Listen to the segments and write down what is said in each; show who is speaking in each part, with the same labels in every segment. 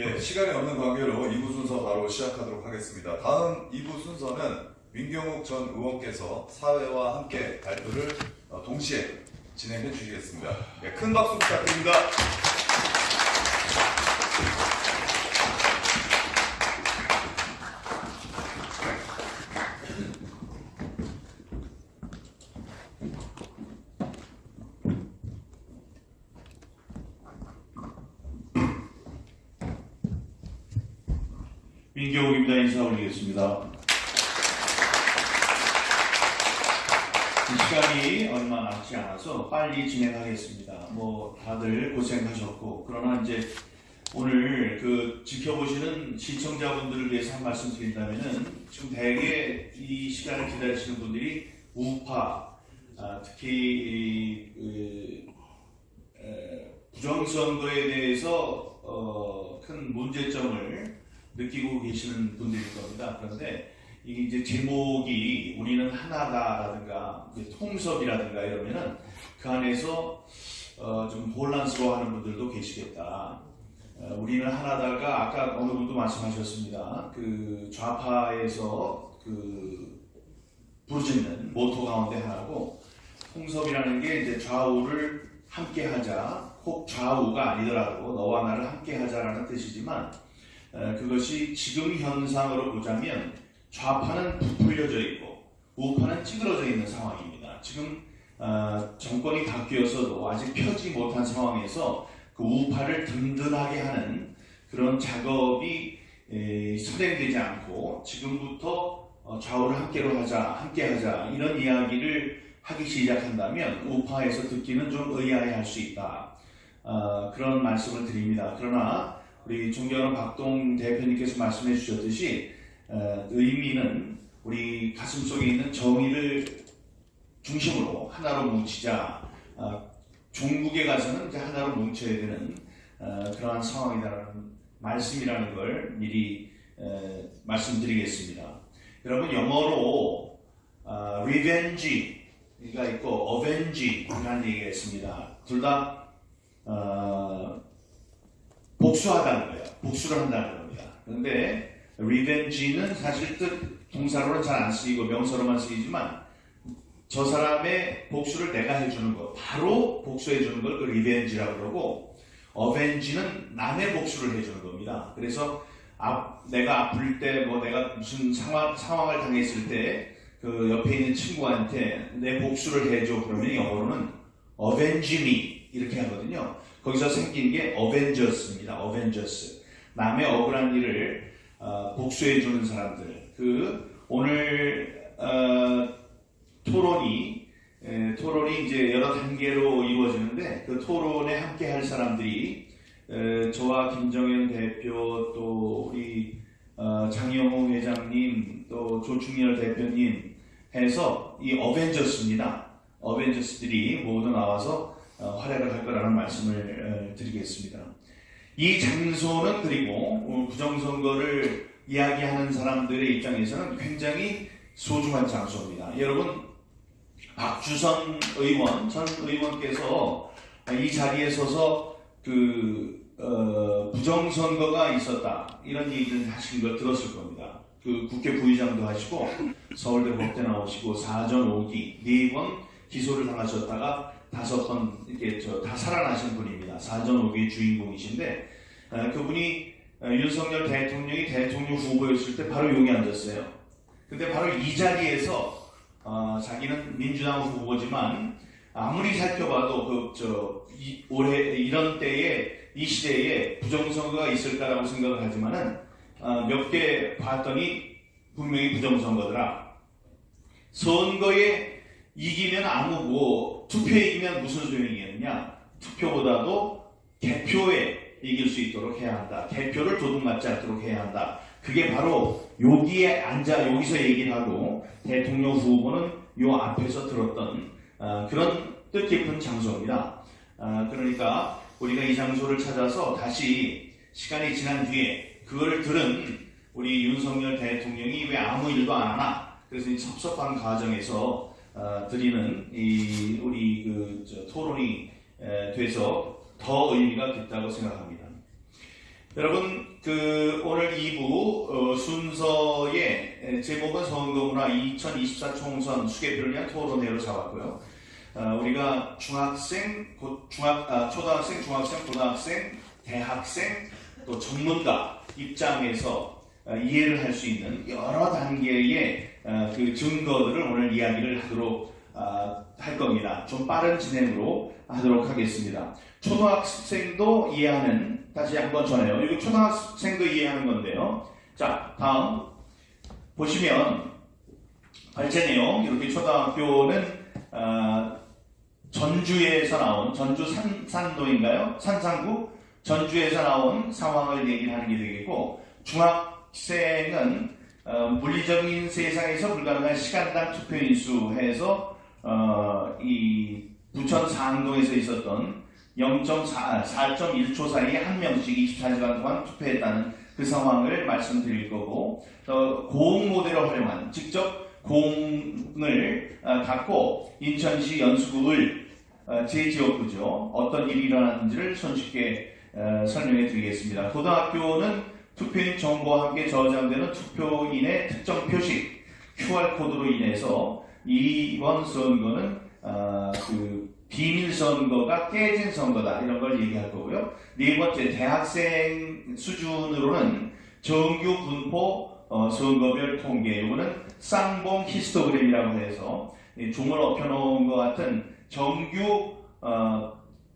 Speaker 1: 예, 시간이 없는 관계로 2부 순서 바로 시작하도록 하겠습니다. 다음 2부 순서는 민경욱 전 의원께서 사회와 함께 발표를 어, 동시에 진행해 주시겠습니다. 예, 큰 박수 부탁드립니다.
Speaker 2: 인사 올리겠습니다. 이 시간이 얼마 남지 않아서 빨리 진행하겠습니다. 뭐 다들 그러나 이제 오늘 그 지켜보시는 시청자분들을 위해서 한 말씀 드린다면은 지금 대개 이 시간을 기다리시는 분들이 우파 아, 특히 이, 그, 에, 부정선거에 대해서 어, 큰 문제점을 느끼고 계시는 분들일 겁니다. 그런데 이게 이제 제목이 우리는 하나다라든가 통섭이라든가 이러면은 그 안에서 어, 좀 혼란스러워하는 분들도 계시겠다. 어, 우리는 하나다가 아까 어느 분도 말씀하셨습니다. 그 좌파에서 그 부르짖는 모토 가운데 하나고 통섭이라는 게 이제 좌우를 함께하자. 꼭 좌우가 아니더라도 너와 나를 함께하자라는 뜻이지만 어, 그것이 지금 현상으로 보자면 좌파는 부풀려져 있고 우파는 찌그러져 있는 상황입니다. 지금 어, 정권이 바뀌어서도 아직 펴지 못한 상황에서 그 우파를 든든하게 하는 그런 작업이 에, 선행되지 않고 지금부터 어, 좌우를 함께로 하자, 함께하자 이런 이야기를 하기 시작한다면 우파에서 듣기는 좀 의아해할 수 있다. 어, 그런 말씀을 드립니다. 그러나 우리 존경하는 박동 대표님께서 말씀해 주셨듯이 어, 의미는 우리 가슴 속에 있는 정의를 중심으로 하나로 뭉치자. 어, 종국에 가서는 이제 하나로 뭉쳐야 되는 어, 그러한 상황이라는 말씀이라는 걸 미리 어, 말씀드리겠습니다. 여러분 영어로 어, revenge가 있고 avenge라는 얘기가 있습니다. 둘다 어, 복수하다는 거예요. 복수를 한다는 겁니다. 그런데 revenge는 사실 뜻 동사로는 잘 안 쓰이고 명사로만 쓰이지만 저 사람의 복수를 내가 해주는 것, 바로 복수해주는 걸그 revenge라고 그러고 avenge는 남의 복수를 해주는 겁니다. 그래서 아, 내가 아플 때, 뭐 내가 무슨 상황, 상황을 당했을 때 그 옆에 있는 친구한테 내 복수를 해줘 그러면 영어로는 avenge me 이렇게 하거든요. 거기서 생긴 게 어벤져스입니다. 어벤져스. 남의 억울한 일을 어, 복수해주는 사람들. 그 오늘 어, 토론이 에, 토론이 이제 여러 단계로 이루어지는데 그 토론에 함께 할 사람들이 에, 저와 김정현 대표 또 우리 어, 장영호 회장님 또 조충렬 대표님 해서 이 어벤져스입니다. 어벤져스들이 모두 나와서 어, 활약을 할 거라는 말씀을 어, 드리겠습니다. 이 장소는 그리고 어, 부정선거를 이야기하는 사람들의 입장에서는 굉장히 소중한 장소입니다. 여러분 박주선 의원 전 의원께서 이 자리에 서서 그 어, 부정선거가 있었다 이런 얘기를 하신 걸 들었을 겁니다. 그 국회 부의장도 하시고 서울대 법대 나오시고 사전 5기 네번 기소를 당하셨다가 다섯 번 이렇게 저 다 살아나신 분입니다. 사전 5기의 주인공이신데 어, 그분이 어, 윤석열 대통령이 대통령 후보였을 때 바로 여기 앉았어요. 근데 바로 이 자리에서 어, 자기는 민주당 후보지만 아무리 살펴봐도 그저 올해 이런 때에 이 시대에 부정선거가 있을까라고 생각을 하지만은 어, 몇 개 봤더니 분명히 부정선거더라. 선거에 이기면 아무 뭐 투표에 이기면 무슨 소용이겠느냐? 투표보다도 개표에 이길 수 있도록 해야 한다. 개표를 도둑맞지 않도록 해야 한다. 그게 바로 여기에 앉아 여기서 얘기를 하고 대통령 후보는 요 앞에서 들었던 어, 그런 뜻깊은 장소입니다. 어, 그러니까 우리가 이 장소를 찾아서 다시 시간이 지난 뒤에 그걸 들은 우리 윤석열 대통령이 왜 아무 일도 안 하나? 그래서 이 섭섭한 과정에서 어, 드리는 이 우리 그 저, 토론이 에, 돼서 더 의미가 깊다고 생각합니다. 여러분 그 오늘 2부 어, 순서의 에, 제목은 선거문화 2024 총선 수개표를 위한 토론회로 잡았고요. 어, 우리가 중학생, 곧 중학, 아, 초등학생, 중학생, 고등학생, 대학생, 또 전문가 입장에서 어, 이해를 할 수 있는 여러 단계의 어, 그 증거들을 오늘 이야기를 하도록 아, 할 겁니다. 좀 빠른 진행으로 하도록 하겠습니다. 초등학생도 이해하는 다시 한 번 전해요. 이거 초등학생도 이해하는 건데요. 자, 다음 보시면 발제 내용 이렇게 초등학교는 아, 전주에서 나온 전주 산, 산도인가요? 산상구 전주에서 나온 상황을 얘기를 하는 게 되겠고 중학생은 어, 물리적인 세상에서 불가능한 시간당 투표 인수 해서 어, 이 부천 상동에서 있었던 0.4, 4.1초 사이에 한 명씩 24시간 동안 투표했다는 그 상황을 말씀드릴 거고 또 고흥 모델을 활용한 직접 공을 어, 갖고 인천시 연수구를 어, 제 지역구죠 어떤 일이 일어났는지를 손쉽게 어, 설명해 드리겠습니다. 고등학교는 투표인 정보와 함께 저장되는 투표인의 특정 표식 QR코드로 인해서 이번 선거는 어, 그 비밀 선거가 깨진 선거다 이런 걸 얘기할 거고요. 네 번째 대학생 수준으로는 정규 분포 어, 선거별 통계 이거는 쌍봉 히스토그램이라고 해서 이 종을 엎혀놓은 것 같은 정규 어,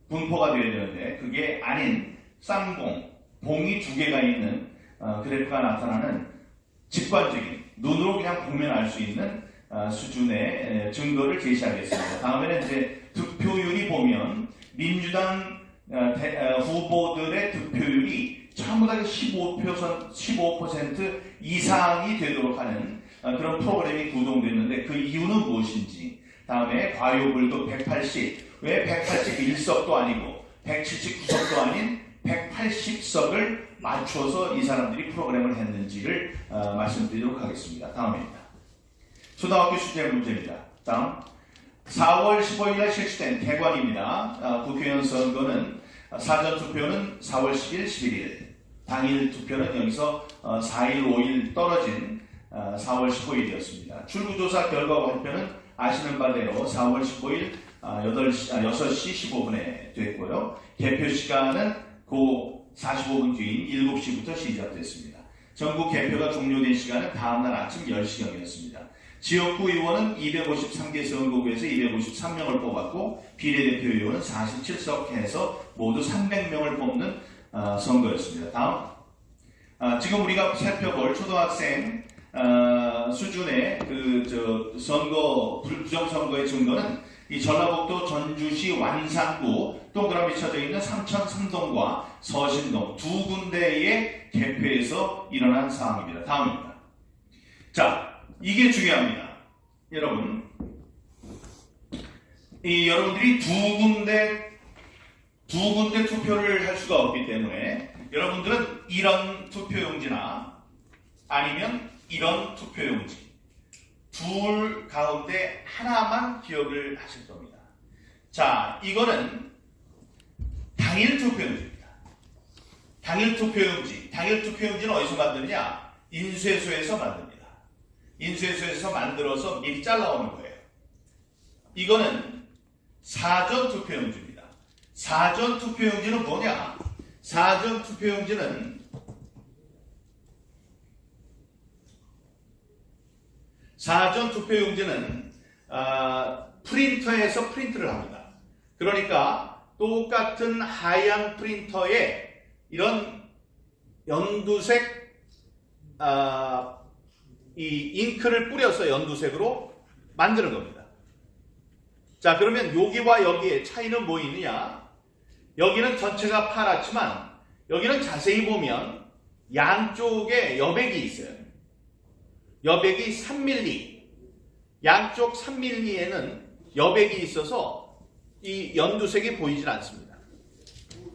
Speaker 2: 분포가 되어야 되는데 그게 아닌 쌍봉 봉이 두 개가 있는 어, 그래프가 나타나는 직관적인 눈으로 그냥 보면 알 수 있는 어, 수준의 에, 증거를 제시하겠습니다. 다음에는 이제 득표율이 보면 민주당 어, 대- 어, 후보들의 득표율이 전부 다 15%, 15% 이상이 되도록 하는 어, 그런 프로그램이 구동됐는데 그 이유는 무엇인지 다음에 과요불도 180, 왜 181석도 아니고 179석도 아닌 180석을 맞춰서 이 사람들이 프로그램을 했는지를 어, 말씀드리도록 하겠습니다. 다음입니다. 초등학교 수제 문제입니다. 다음 4월 15일 날 실시된 개관입니다. 아, 국회의원 선거는 아, 사전 투표는 4월 10일, 11일 당일 투표는 여기서 어, 4일, 5일 떨어진 아, 4월 15일이었습니다. 출구조사 결과 발표는 아시는 바대로 4월 15일 8시, 아, 6시 15분에 됐고요. 개표 시간은 그 45분 뒤인 7시부터 시작됐습니다. 전국 개표가 종료된 시간은 다음날 아침 10시경이었습니다. 지역구 의원은 253개 선거구에서 253명을 뽑았고 비례대표 의원은 47석 해서 모두 300명을 뽑는 어, 선거였습니다. 다음 아, 지금 우리가 살펴볼 초등학생 어, 수준의 그저 선거 불- 부정선거의 증거는 이 전라북도 전주시 완산구 동그라미 쳐져 있는 삼천 삼동과 서신동 두 군데의 개표에서 일어난 사항입니다. 다음입니다. 자, 이게 중요합니다. 여러분, 이 여러분들이 두 군데 두 군데 투표를 할 수가 없기 때문에 여러분들은 이런 투표용지나 아니면 이런 투표용지 둘 가운데 하나만 기억을 하실 겁니다. 자, 이거는 당일 투표용지입니다. 당일 투표용지. 당일 투표용지는 어디서 만드느냐? 인쇄소에서 만듭니다. 인쇄소에서 만들어서 미리 잘라오는 거예요. 이거는 사전 투표용지입니다. 사전 투표용지는 뭐냐? 사전 투표용지는 사전 투표용지는 아, 프린터에서 프린트를 합니다. 그러니까 똑같은 하얀 프린터에 이런 연두색 아, 이 잉크를 뿌려서 연두색으로 만드는 겁니다. 자, 그러면 여기와 여기의 차이는 뭐 있느냐? 여기는 전체가 파랗지만 여기는 자세히 보면 양쪽에 여백이 있어요. 여백이 3mm. 양쪽 3mm에는 여백이 있어서 이 연두색이 보이질 않습니다.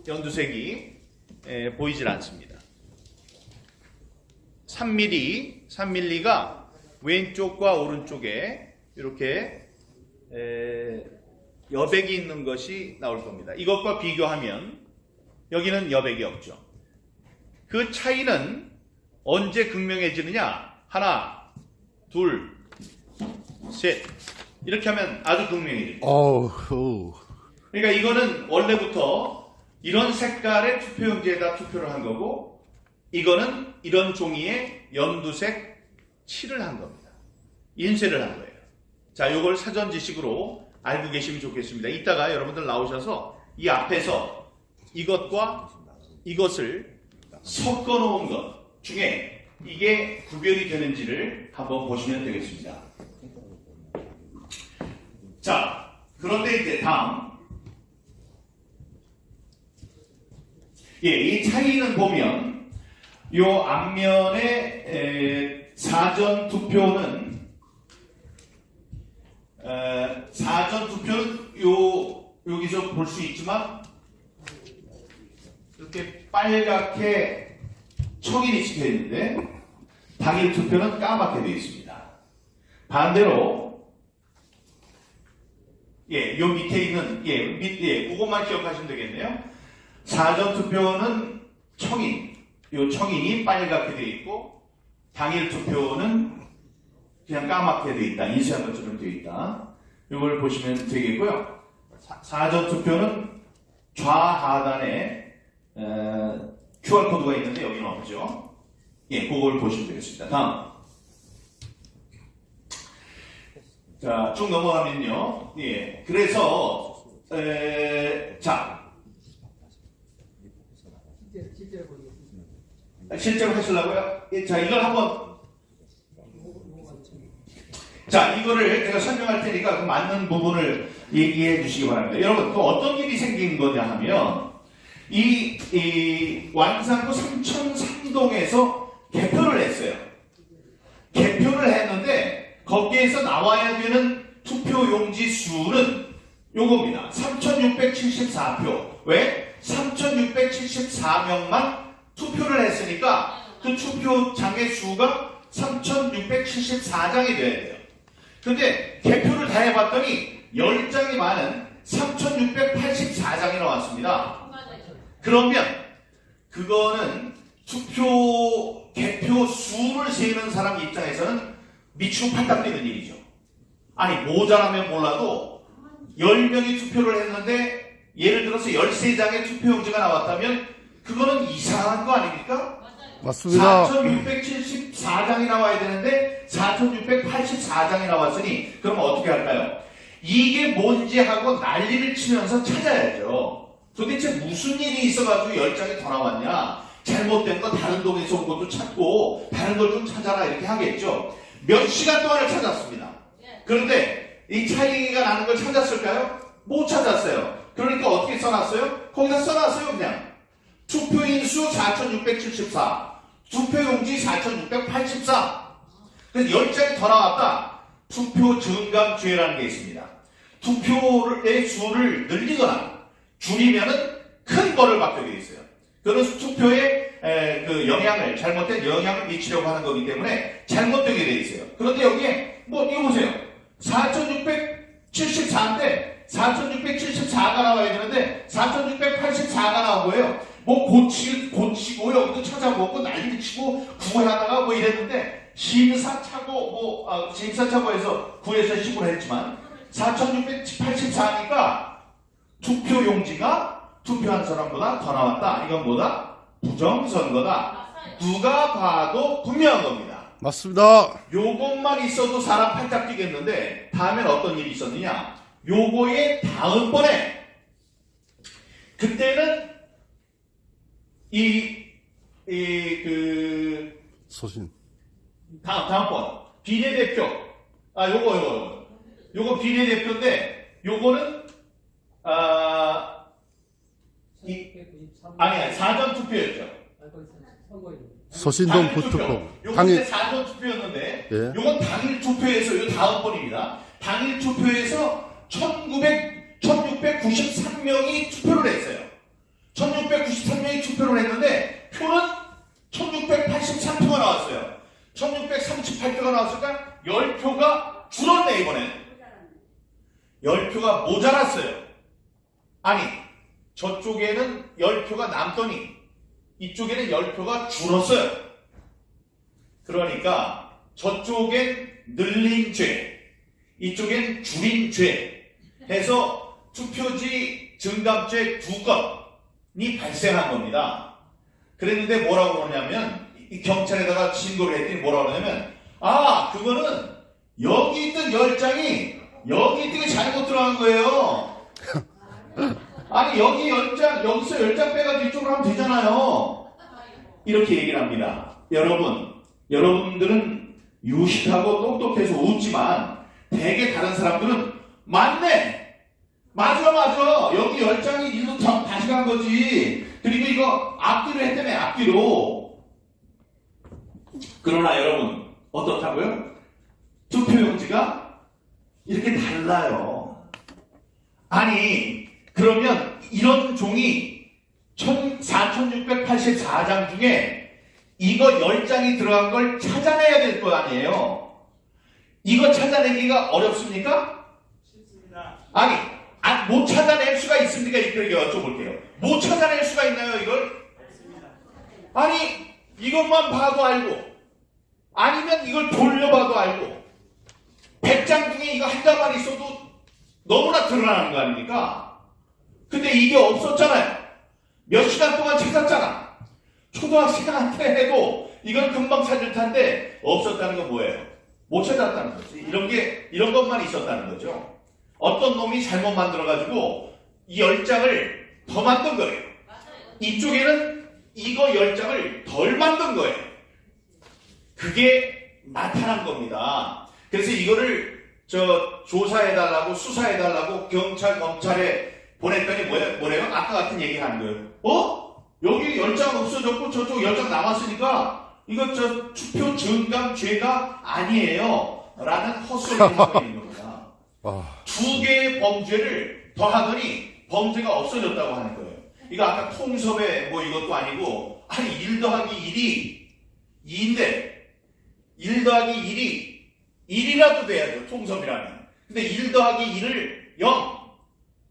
Speaker 2: 연두색이 에, 보이질 않습니다. 3mm, 3mm가 왼쪽과 오른쪽에 이렇게 에, 여백이 있는 것이 나올 겁니다. 이것과 비교하면 여기는 여백이 없죠. 그 차이는 언제 극명해지느냐? 하나, 둘, 셋. 이렇게 하면 아주 극명해집니다. 그러니까 이거는 원래부터 이런 색깔의 투표용지에다 투표를 한 거고, 이거는 이런 종이에 연두색 칠을 한 겁니다. 인쇄를 한 거예요. 자, 요걸 사전 지식으로 알고 계시면 좋겠습니다. 이따가 여러분들 나오셔서 이 앞에서 이것과 이것을 섞어 놓은 것 중에 이게 구별이 되는지를 한번 보시면 되겠습니다. 자, 그런데 이제 다음. 예, 이 차이는 보면 요 앞면에 에, 사전 투표는 에, 사전 투표는 요 여기서 볼 수 있지만 이렇게 빨갛게 촉인이 찍혀 있는데 당일 투표는 까맣게 되어 있습니다. 반대로 예, 요 밑에 있는 예, 밑 예, 그것만 기억하시면 되겠네요. 사전 투표는 청인, 요 청인이 빨갛게 되어 있고 당일 투표는 그냥 까맣게 되어 있다. 인쇄한 것처럼 되어 있다. 이걸 보시면 되겠고요. 사, 전 투표는 좌하단에 에, QR 코드가 있는데 여기는 없죠. 예, 그걸 보시면 되겠습니다. 다음. 자, 쭉 넘어가면요. 예, 그래서 에, 자,
Speaker 3: 실제로 실제로 보겠습니다.
Speaker 2: 실제로 하시려고요? 예, 자, 이걸 한번 자, 이거를 제가 설명할 테니까 그 맞는 부분을 얘기해 주시기 바랍니다. 여러분, 또 어떤 일이 생긴 거냐 하면, 이, 이 완산구 삼천삼동에서 개표를 했어요. 개표를 했는데, 거기에서 나와야 되는 투표용지 수는 요겁니다. 3674표. 왜? 3674명만 투표를 했으니까 그 투표 장의 수가 3674장이 돼야 돼요. 근데 개표를 다 해봤더니 10장이 많은 3684장이 나왔습니다. 그러면 그거는 투표 개표 수를 세는 사람 입장에서는 미치고 뛰는 일이죠. 아니 모자라면 몰라도 10명이 투표를 했는데 예를 들어서 13장의 투표용지가 나왔다면 그거는 이상한 거 아닙니까?
Speaker 4: 맞습니다.
Speaker 2: 4674장이 나와야 되는데 4684장이 나왔으니 그럼 어떻게 할까요? 이게 뭔지 하고 난리를 치면서 찾아야죠. 도대체 무슨 일이 있어가지고 10장이 더 나왔냐? 잘못된 거 다른 동에서 온 것도 찾고 다른 걸 좀 찾아라 이렇게 하겠죠. 몇 시간 동안을 찾았습니다. 그런데 이 차이가 나는 걸 찾았을까요? 못 찾았어요. 그러니까 어떻게 써놨어요? 거기다 써놨어요 그냥. 투표인 수 4,674, 투표용지 4,684. 그래서 10장이 더 나왔다. 투표 증감주의라는 게 있습니다. 투표의 수를 늘리거나 줄이면은 큰 벌을 받게 되어 있어요. 그런 투표에 에, 그 영향을 잘못된 영향을 미치려고 하는 거기 때문에 잘못되게 되어 있어요. 그런데 여기에 뭐 이거 보세요. 4,674인데 4,674가 나와야 되는데 4,684가 나온 거예요. 뭐 고치, 고치고 여기도 찾아보고 난리를 치고 구하다가 뭐 이랬는데 심사차고 뭐 아, 심사차고에서 9에서 10을 했지만 4,684니까 투표 용지가 투표한 사람보다 더 나왔다. 이건 뭐다? 부정선거다. 누가 봐도 분명한 겁니다.
Speaker 4: 맞습니다.
Speaker 2: 요것만 있어도 사람 팔짝 뛰겠는데 다음엔 어떤 일이 있었느냐? 요거의 다음번에 그때는 이 이 그
Speaker 4: 소신.
Speaker 2: 다음 다음번 비례대표 아 요거 요거 요거 요거 비례대표인데 요거는 아 이-
Speaker 3: 493.
Speaker 2: 아니야 사전 투표였죠.
Speaker 4: 소신동
Speaker 2: 당일 투표.
Speaker 4: 당일,
Speaker 2: 사전 투표였는데
Speaker 4: 예.
Speaker 2: 요건 당일 투표에서 요 다음 번입니다. 당일 투표에서 1900 1693명이 투표를 했어요. 1693명이 투표를 했는데 표는 1683표가 나왔어요. 1638표가 나왔으니까 10표가 줄었네 이번엔. 10표가 모자랐어요. 아니 저쪽에는 10표가 남더니 이쪽에는 열표가 줄었어요. 그러니까 저쪽엔 늘린 죄, 이쪽엔 줄인 죄 해서 투표지 증감죄 두 건이 발생한 겁니다. 그랬는데 뭐라고 그러냐면 이 경찰에다가 신고를 했더니 뭐라고 그러냐면 아 그거는 여기 있던 열 장이 여기 있던 게 잘못 들어간 거예요. 아니 여기 열장 여기서 열장 빼가지고 이쪽으로 하면 되잖아요. 이렇게 얘기를 합니다. 여러분 여러분들은 유식하고 똑똑해서 웃지만 대개 다른 사람들은 맞네. 맞아 맞아 여기 열 장이 일로 거지. 그리고 이거 앞뒤로 했다며 앞뒤로. 그러나 여러분 어떻다고요? 투표용지가 이렇게 달라요. 아니 그러면 이런 종이 4684장 중에 이거 10장이 들어간 걸 찾아내야 될 거 아니에요. 이거 찾아내기가 어렵습니까? 아니 아, 못 찾아낼 수가 있습니까? 이렇게 여쭤볼게요. 못 찾아낼 수가 있나요 이걸? 아니 이것만 봐도 알고 아니면 이걸 돌려봐도 알고 100장 중에 이거 한 장만 있어도 너무나 드러나는 거 아닙니까? 근데 이게 없었잖아요. 몇 시간 동안 찾았잖아. 초등학생한테 해도 이건 금방 찾을 텐데 없었다는 건 뭐예요? 못 찾았다는 거지. 이런 게 이런 것만 있었다는 거죠. 어떤 놈이 잘못 만들어가지고 이 열 장을 더 만든 거예요. 이쪽에는 이거 열 장을 덜 만든 거예요. 그게 나타난 겁니다. 그래서 이거를 저 조사해달라고 수사해달라고 경찰 검찰에 보냈더니 뭐래, 뭐래요? 아까 같은 얘기 하는 거예요. 어? 여기 열장 없어졌고 저쪽 열장 남았으니까 이거 저 투표 증감 죄가 아니에요. 라는 헛소리를 하고 있는 겁니다.
Speaker 4: 아,
Speaker 2: 두 개의 범죄를 더하더니 범죄가 없어졌다고 하는 거예요. 이거 아까 통섭에 뭐 이것도 아니고 아니 1 더하기 1이 2인데 1 더하기 1이 1이라도 돼야죠. 통섭이라면. 근데 1 더하기 1을 0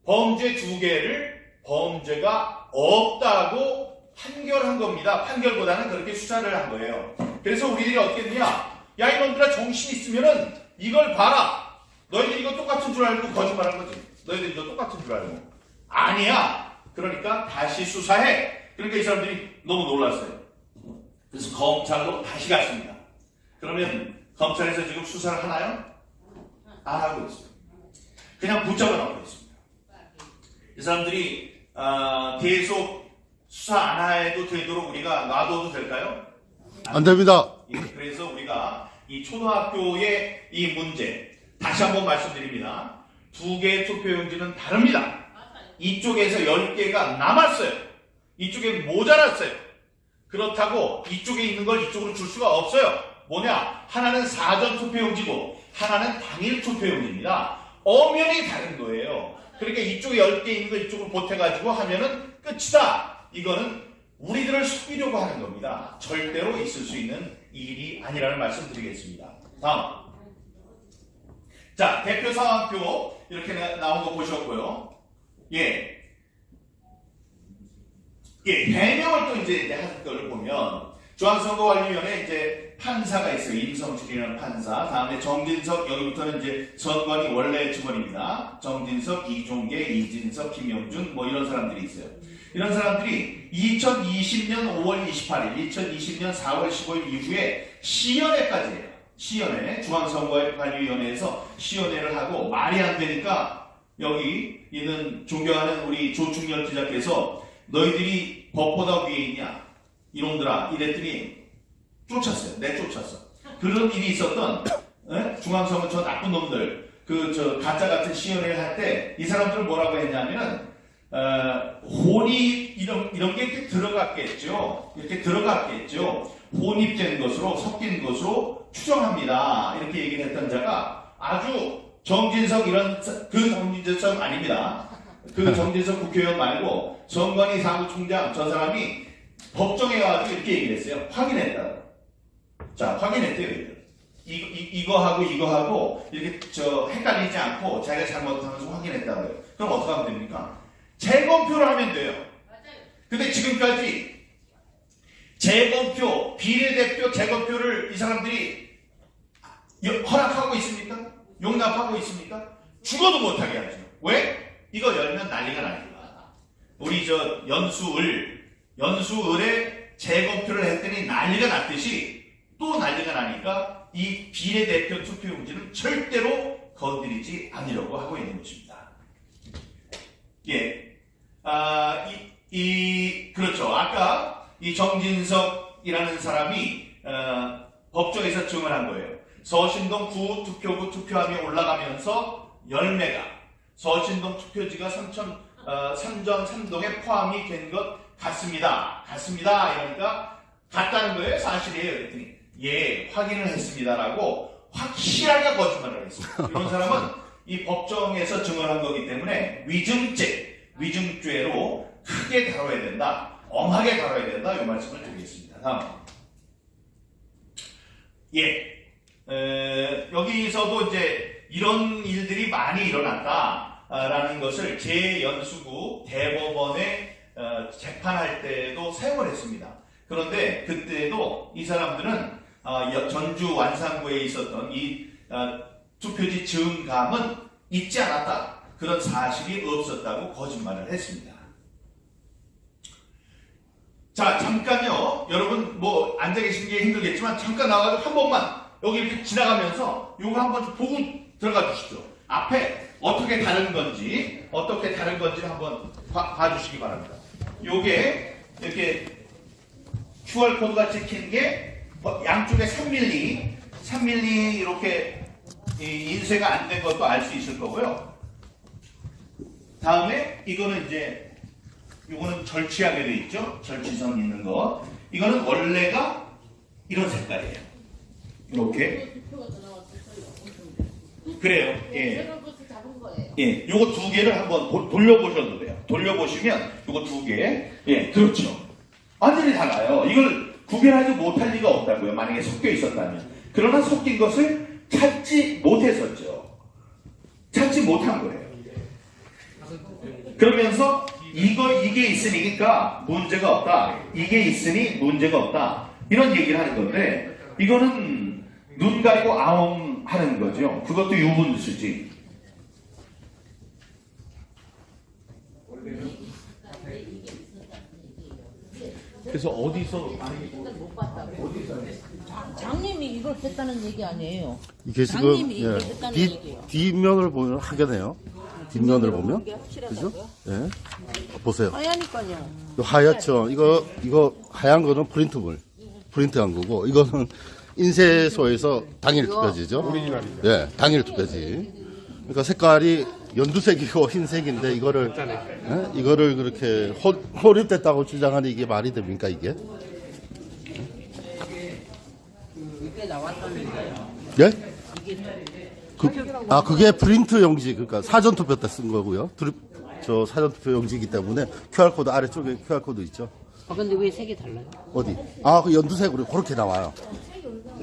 Speaker 2: 범죄 두 개를 범죄가 없다고 판결한 겁니다. 판결보다는 그렇게 수사를 한 거예요. 그래서 우리들이 어떻게 했느냐? 야 이놈들아 정신 있으면은 이걸 봐라. 너희들 이거 똑같은 줄 알고 거짓말한 거지. 너희들 이거 똑같은 줄 알고. 아니야. 그러니까 다시 수사해. 그러니까 이 사람들이 너무 놀랐어요. 그래서 검찰로 다시 갔습니다. 그러면 검찰에서 지금 수사를 하나요? 안 하고 있어요. 그냥 붙잡아 놓고 있습니다. 이 사람들이 아, 계속 수사 안 해도 되도록 우리가 놔둬도 될까요?
Speaker 4: 안 됩니다.
Speaker 2: 예, 그래서 우리가 이 초등학교의 이 문제 다시 한번 말씀드립니다. 두 개의 투표용지는 다릅니다. 이쪽에서 10개가 남았어요. 이쪽에 모자랐어요. 그렇다고 이쪽에 있는 걸 이쪽으로 줄 수가 없어요. 뭐냐? 하나는 사전 투표용지고 하나는 당일 투표용지입니다. 엄연히 다른 거예요. 그러니까 이쪽에 10개 있는 거 이쪽으로 보태가지고 하면은 끝이다. 이거는 우리들을 속이려고 하는 겁니다. 절대로 있을 수 있는 일이 아니라는 말씀 드리겠습니다. 다음. 자, 대표 상황표 이렇게 나- 나온 거 보셨고요. 예. 예, 해명을 또 이제, 이제 할 거를 보면 중앙선거관리위원회 이제 판사가 있어요. 임성실이라는 판사. 다음에 정진석 여기부터는 이제 선관위 원래 직원입니다. 정진석, 이종계, 이진석, 김영준 뭐 이런 사람들이 있어요. 이런 사람들이 2020년 5월 28일, 2020년 4월 15일 이후에 시연회까지 해요. 시연회, 중앙선거관리위원회에서 시연회를 하고 말이 안 되니까 여기 있는 존경하는 우리 조충렬 기자께서 너희들이 법보다 위에 있냐? 이놈들아 이랬더니 쫓았어요. 내쫓았어. 그런 일이 있었던 에? 중앙선거 저 나쁜 놈들 그 저 가짜 같은 시연회를 할 때 이 사람들은 뭐라고 했냐면은 어, 혼이 이런 이런 게 이렇게 들어갔겠죠. 이렇게 들어갔겠죠. 혼입된 것으로 섞인 것으로 추정합니다. 이렇게 얘기를 했던 자가 아주 정진석 이런 사- 그 정진석 아닙니다. 그 정진석 국회의원 말고 정관희 사무총장 저 사람이 법정에 가지고 이렇게 얘기를 했어요. 확인했다고. 자, 확인했대요. 이- 이거 하고 이거 하고 이렇게 저 헷갈리지 않고 자기가 잘못하면서 확인했다고요. 그럼 어떻게 하면 됩니까? 재검표를 하면 돼요. 근데 지금까지 재검표, 비례대표 재검표를 이 사람들이 여- 허락하고 있습니까? 용납하고 있습니까? 죽어도 못하게 하죠. 왜? 이거 열면 난리가 나니까. 우리 저 연수을, 연수을에 재검표를 했더니 난리가 났듯이 또 난리가 나니까 이 비례대표 투표 용지는 절대로 건드리지 않으려고 하고 있는 것입니다. 예. 아, 이, 이, 그렇죠. 아까 이 정진석이라는 사람이, 어, 법정에서 증언한 거예요. 서신동 구 투표구 투표함이 올라가면서 열매가 서신동 투표지가 삼천, 어, 삼전 삼동에 포함이 된 것 같습니다. 같습니다. 이러니까 같다는 거예요. 사실이에요. 그랬더니 예, 확인을 했습니다라고 확실하게 거짓말을 했어요. 이런 사람은 이 법정에서 증언한 거기 때문에 위증죄, 위증죄로 크게 다뤄야 된다. 엄하게 다뤄야 된다. 이 말씀을 드리겠습니다. 다음. 예. 에, 여기서도 이제 이런 일들이 많이 일어났다라는 것을 재연수구 대법원에 어, 재판할 때도 사용을 했습니다. 그런데 그때도 이 사람들은 어, 여- 전주 완산구에 있었던 이 어, 투표지 증감은 있지 않았다. 그런 사실이 없었다고 거짓말을 했습니다. 자, 잠깐요. 여러분, 뭐, 앉아 계신 게 힘들겠지만, 잠깐 나와가지고 한 번만, 여기 이렇게 지나가면서, 요거 한번좀 보고 들어가 주시죠. 앞에 어떻게 다른 건지, 어떻게 다른 건지 한번 봐, 봐주시기 바랍니다. 요게, 이렇게 QR코드가 찍힌 게, 뭐 양쪽에 3mm, 3mm 이렇게 이 인쇄가 안 된 것도 알 수 있을 거고요. 다음에, 이거는 이제, 이거는 절취하게 돼 있죠. 절취선 있는 거. 이거는 원래가 이런 색깔이에요. 이렇게. 그래요. 예.
Speaker 5: 예.
Speaker 2: 요거 두 개를 한번 도- 돌려보셔도 돼요. 돌려보시면 요거 두 개. 예. 그렇죠. 완전히 달라요. 이걸 구별하지 못할 리가 없다고요. 만약에 섞여 있었다면. 그러나 섞인 것을 찾지 못했었죠. 찾지 못한 거예요. 그러면서 이거 이게 있으니까 문제가 없다. 이게 있으니 문제가 없다. 이런 얘기를 하는 건데 이거는 눈 가리고 아웅 하는 거죠. 그것도 유분수지. 그래서 어디서
Speaker 5: 못 봤다고. 장님이 이걸 했다는 얘기 아니에요.
Speaker 4: 이게 지금
Speaker 5: 장님이
Speaker 4: 예,
Speaker 5: 얘기했다는
Speaker 4: 뒷,
Speaker 5: 얘기예요.
Speaker 4: 뒷면을 보면 하게네요. 뒷면을 보면 그죠? 예. 보세요.
Speaker 5: 하야니까요.
Speaker 4: 요 하얗죠. 이거 이거 하얀 거는 프린트물, 프린트한 거고 이거는 인쇄소에서 당일 투표지죠. 예, 당일 투표지. 그러니까 색깔이 연두색이고 흰색인데 이거를 예? 이거를 그렇게 호, 호립됐다고 주장하는 이게 말이 됩니까 이게?
Speaker 5: 이게 거예요.
Speaker 4: 예? 그, 아 그게 프린트 용지 그러니까 사전 투표 때 쓴 거고요. 드립, 저 사전 투표 용지이기 때문에 QR 코드 아래쪽에 QR 코드 있죠.
Speaker 5: 아 근데 왜 색이 달라요?
Speaker 4: 어디? 아, 그 연두색으로 그렇게 나와요.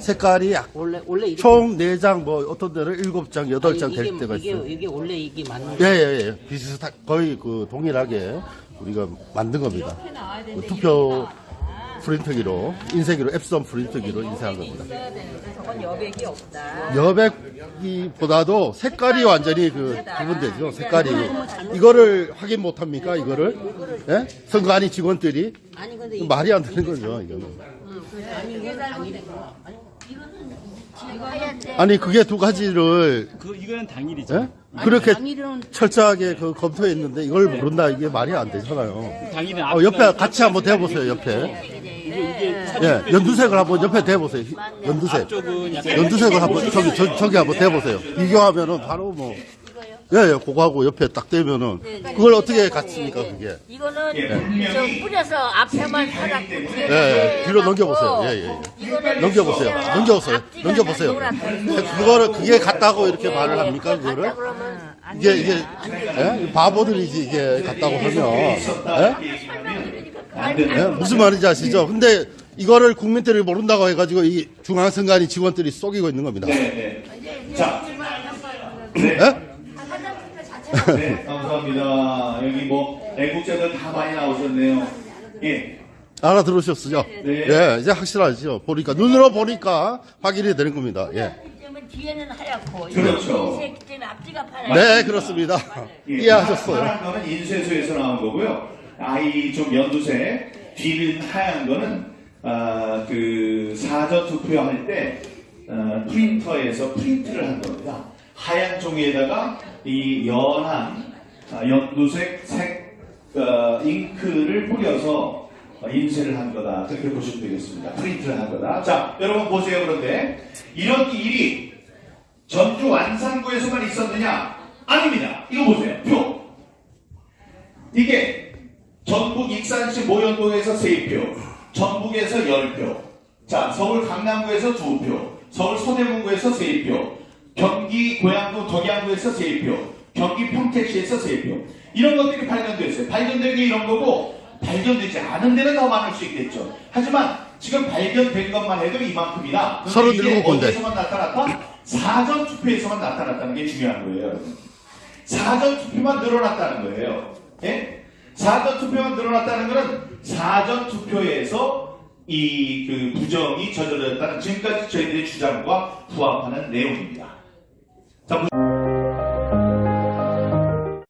Speaker 4: 색깔이 약,
Speaker 5: 원래 원래
Speaker 4: 총 4장, 뭐, 어떤 데는 7장, 8장
Speaker 5: 아니,
Speaker 4: 될
Speaker 5: 이게,
Speaker 4: 때가
Speaker 5: 이게,
Speaker 4: 있어요.
Speaker 5: 이게 원래 이게 맞는
Speaker 4: 예, 예, 예. 비슷하, 거의 그 동일하게 우리가 만든 겁니다. 그 투표 프린트기로, 인쇄기로, 앱선 프린트기로 인쇄한 겁니다.
Speaker 5: 저건 여백이 없다.
Speaker 4: 여백기보다도 색깔이 완전히 그 구분되죠. 색깔이. 이거를 확인 못 합니까? 이거를? 예? 선관위 직원들이?
Speaker 5: 아니
Speaker 4: 말이 안 되는 거죠, 이거는.
Speaker 5: 아니 이건 당일이구나. 아니
Speaker 4: 그게 두 가지를
Speaker 6: 그 이거는 당일이죠.
Speaker 4: 예? 그렇게
Speaker 5: 당일은
Speaker 4: 철저하게 그 검토했는데 이걸 모른다 이게 말이 안 되잖아요.
Speaker 6: 당일은
Speaker 4: 어, 옆에 같이 한번 대보세요 옆에. 예, 연두색을 한번 옆에 대보세요. 희- 연두색.
Speaker 6: 쪽은 약간
Speaker 4: 연두색을 한번 저기 저, 저기 한번 대보세요. 비교하면은 바로 뭐. 예, 예, 그거 하고 옆에 딱 대면은 그걸 어떻게 같습니까 그게?
Speaker 5: 이거는
Speaker 2: 예,
Speaker 5: 저 뿌려서 앞에만 살았고 뒤에
Speaker 4: 예, 예, 뒤로 넘겨보세요. 예, 예.
Speaker 5: 이거는
Speaker 4: 넘겨보세요. 넘겨보세요. 넘겨보세요. 그거를 그게 같다고 이렇게 말을 합니까 그거를?
Speaker 5: 그러면
Speaker 4: 이게 이게 예? 바보들이지 이게 같다고 하면 예? 예? 무슨 말인지 아시죠? 근데 이거를 국민들이 모른다고 해가지고 이 중앙선관위 직원들이 속이고 있는 겁니다.
Speaker 2: 네, 네. 자,
Speaker 4: 예?
Speaker 2: 네, 감사합니다. 여기 뭐 애국자들 다 많이 나오셨네요. 예.
Speaker 4: 알아들으셨죠?
Speaker 2: 네.
Speaker 4: 예, 이제 확실하죠. 보니까 눈으로 보니까 확인이 되는 겁니다. 예.
Speaker 6: 때문에 뒤에는 하얗고
Speaker 2: 그렇죠.
Speaker 6: 인쇄기 때문에 앞뒤가 파랗고
Speaker 4: 네, 그렇습니다.
Speaker 2: 예,
Speaker 4: 이해하셨어요.
Speaker 2: 파란 거는 인쇄소에서 나온 거고요. 아이 좀 연두색, 뒤는 하얀 거는 아, 그 사전 투표할 때 어, 프린터에서 프린트를 한 겁니다. 하얀 종이에다가 이 연한 아, 연두색 색 어, 잉크를 뿌려서 어, 인쇄를 한 거다. 그렇게 보시면 되겠습니다. 프린트를 한 거다. 자, 여러분 보세요. 그런데 이런 일이 전주 완산구에서만 있었느냐? 아닙니다. 이거 보세요. 표. 이게 전북 익산시 모현동에서 3표, 전북에서 10표, 자, 서울 강남구에서 2표, 서울 서대문구에서 3표, 경기 고양구 덕양구에서 3표, 경기 평택시에서 3표. 이런 것들이 발견됐어요. 발견된 게 이런 거고, 발견되지 않은 데는 더 많을 수 있겠죠. 하지만 지금 발견된 것만 해도 이만큼이다. 그런데 이게
Speaker 4: 37 군데.
Speaker 2: 어디에서만 나타났다? 사전 투표에서만 나타났다는 게 중요한 거예요. 여러분. 사전 투표만 늘어났다는 거예요. 예? 사전 투표만 늘어났다는 것은 사전 투표에서 이 그 부정이 저질렀다는 지금까지 저희들의 주장과 부합하는 내용입니다. 자, 보-